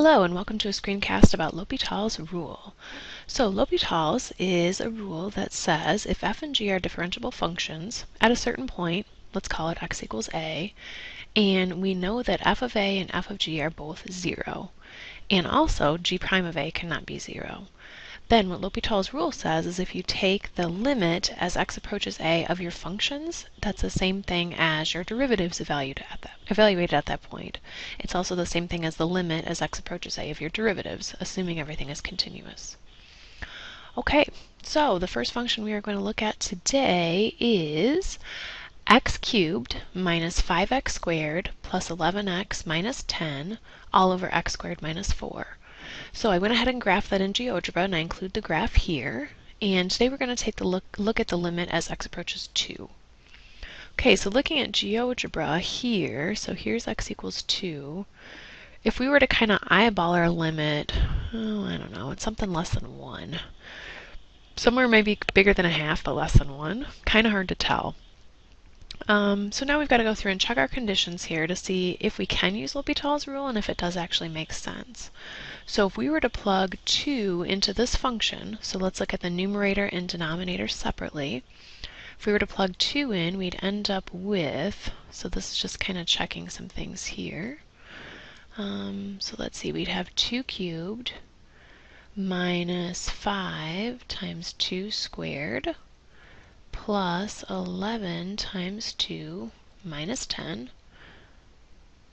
Hello and welcome to a screencast about L'Hopital's rule. So L'Hopital's is a rule that says if f and g are differentiable functions at a certain point, let's call it x equals a, and we know that f of a and f of g are both 0, and also g prime of a cannot be 0, then what L'Hopital's rule says is if you take the limit as x approaches a of your functions, that's the same thing as your derivatives evaluated at that, evaluated at that point. It's also the same thing as the limit as x approaches a of your derivatives, assuming everything is continuous. Okay, so the first function we are going to look at today is x cubed minus 5x squared plus 11x minus 10 all over x squared minus 4. So I went ahead and graphed that in GeoGebra, and I include the graph here. And today we're going to take a look, look at the limit as x approaches 2. Okay, so looking at GeoGebra here, so here's x equals 2. If we were to kind of eyeball our limit, oh, I don't know, it's something less than 1. Somewhere maybe bigger than a half, but less than 1. Kind of hard to tell. Um, so now we've got to go through and check our conditions here to see if we can use L'Hopital's rule and if it does actually make sense. So if we were to plug 2 into this function, so let's look at the numerator and denominator separately. If we were to plug 2 in, we'd end up with, so this is just kind of checking some things here. Um, so let's see, we'd have 2 cubed minus 5 times 2 squared plus 11 times 2 minus 10.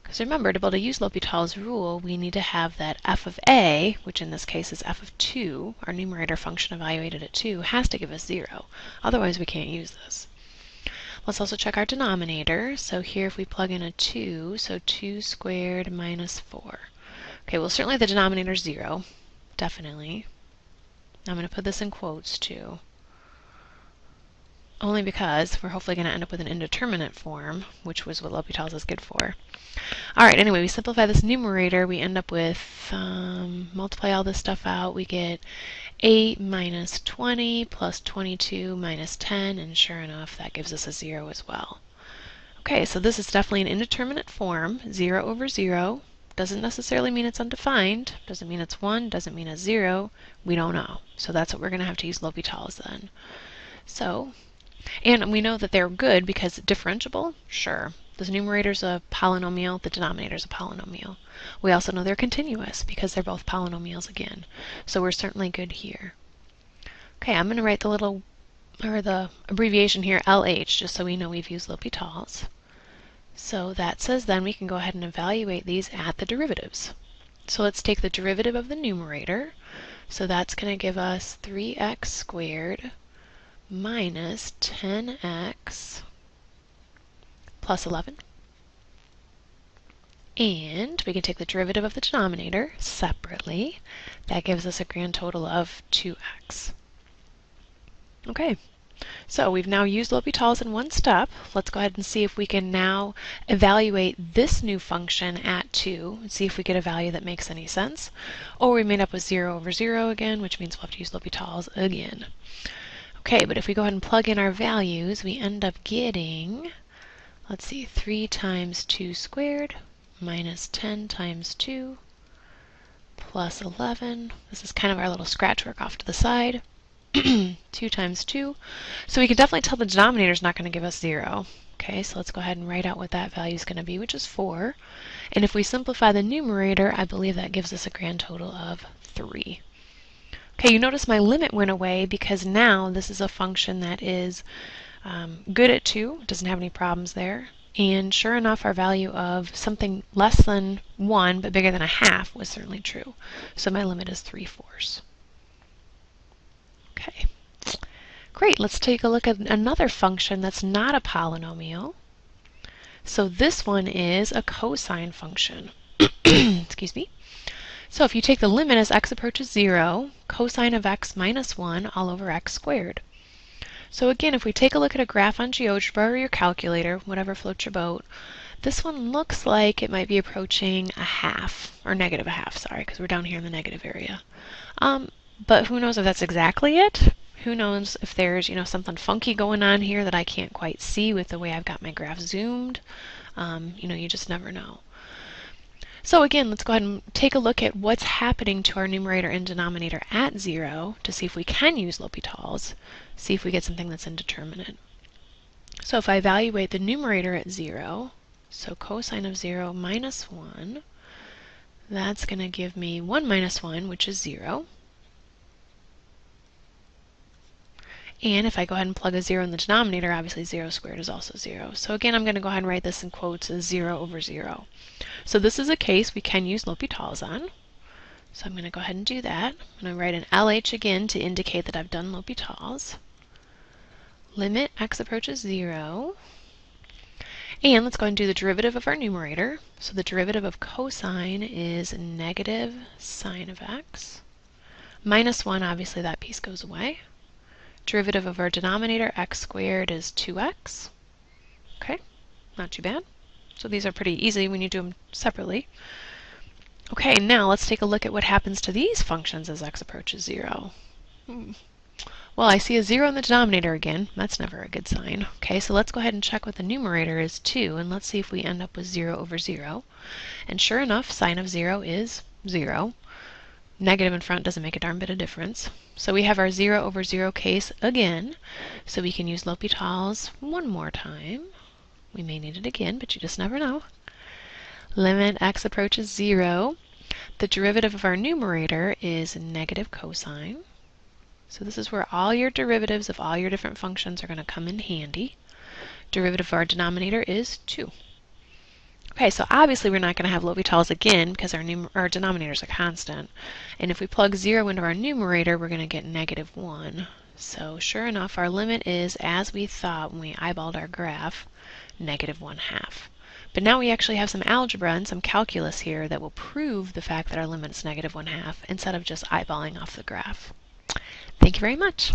Because remember, to be able to use L'Hopital's rule, we need to have that f of a, which in this case is f of 2, our numerator function evaluated at 2, has to give us 0. Otherwise, we can't use this. Let's also check our denominator. So here if we plug in a 2, so 2 squared minus 4. Okay, well certainly the denominator is 0. Definitely. I'm going to put this in quotes too only because we're hopefully going to end up with an indeterminate form, which was what L'Hopital's is good for. All right, anyway, we simplify this numerator. We end up with, um, multiply all this stuff out, we get 8 minus 20 plus 22 minus 10, and sure enough, that gives us a 0 as well. Okay, so this is definitely an indeterminate form, 0 over 0. Doesn't necessarily mean it's undefined, doesn't mean it's 1, doesn't mean it's 0. We don't know. So that's what we're going to have to use L'Hopital's then. So and we know that they're good because differentiable, sure. The numerator's a polynomial, the denominator's a polynomial. We also know they're continuous because they're both polynomials again. So we're certainly good here. Okay, I'm going to write the little, or the abbreviation here, LH, just so we know we've used L'Hopital's. So that says then we can go ahead and evaluate these at the derivatives. So let's take the derivative of the numerator. So that's going to give us 3x squared minus 10x plus 11. And we can take the derivative of the denominator separately. That gives us a grand total of 2x. Okay, so we've now used L'Hopital's in one step. Let's go ahead and see if we can now evaluate this new function at 2 and see if we get a value that makes any sense. Or we made up with 0 over 0 again, which means we'll have to use L'Hopital's again. Okay, but if we go ahead and plug in our values, we end up getting, let's see, 3 times 2 squared minus 10 times 2 plus 11. This is kind of our little scratch work off to the side. 2 times 2. So we can definitely tell the denominator is not going to give us 0. Okay, so let's go ahead and write out what that value is going to be, which is 4. And if we simplify the numerator, I believe that gives us a grand total of 3. Okay, you notice my limit went away because now this is a function that is um, good at 2, doesn't have any problems there. And sure enough, our value of something less than 1 but bigger than a half was certainly true. So my limit is 3 fourths. Okay. Great, let's take a look at another function that's not a polynomial. So this one is a cosine function. Excuse me. So if you take the limit as x approaches 0, cosine of x minus 1 all over x squared. So again, if we take a look at a graph on GeoGebra or your calculator, whatever floats your boat, this one looks like it might be approaching a half, or negative a half, sorry, because we're down here in the negative area. Um, but who knows if that's exactly it? Who knows if there's, you know, something funky going on here that I can't quite see with the way I've got my graph zoomed. Um, you know, you just never know. So again, let's go ahead and take a look at what's happening to our numerator and denominator at 0 to see if we can use L'Hopital's, see if we get something that's indeterminate. So if I evaluate the numerator at 0, so cosine of 0 minus 1, that's going to give me 1 minus 1, which is 0. And if I go ahead and plug a 0 in the denominator, obviously 0 squared is also 0. So again, I'm going to go ahead and write this in quotes as 0 over 0. So this is a case we can use L'Hopital's on. So I'm going to go ahead and do that. I'm going to write an LH again to indicate that I've done L'Hopital's. Limit x approaches 0. And let's go ahead and do the derivative of our numerator. So the derivative of cosine is negative sine of x. Minus 1, obviously that piece goes away. Derivative of our denominator, x squared, is 2x. Okay, not too bad. So these are pretty easy when you do them separately. Okay, now let's take a look at what happens to these functions as x approaches 0. Hmm. Well, I see a 0 in the denominator again. That's never a good sign. Okay, so let's go ahead and check what the numerator is too, and let's see if we end up with 0 over 0. And sure enough, sine of 0 is 0. Negative in front doesn't make a darn bit of difference. So we have our 0 over 0 case again, so we can use L'Hopital's one more time. We may need it again, but you just never know. Limit x approaches 0. The derivative of our numerator is negative cosine. So this is where all your derivatives of all your different functions are going to come in handy. Derivative of our denominator is 2. Okay, so obviously we're not going to have L'Hopital's again because our, our denominator is a constant. And if we plug 0 into our numerator, we're going to get negative 1. So sure enough, our limit is, as we thought when we eyeballed our graph, negative 1 half. But now we actually have some algebra and some calculus here that will prove the fact that our limit is negative 1 half instead of just eyeballing off the graph. Thank you very much.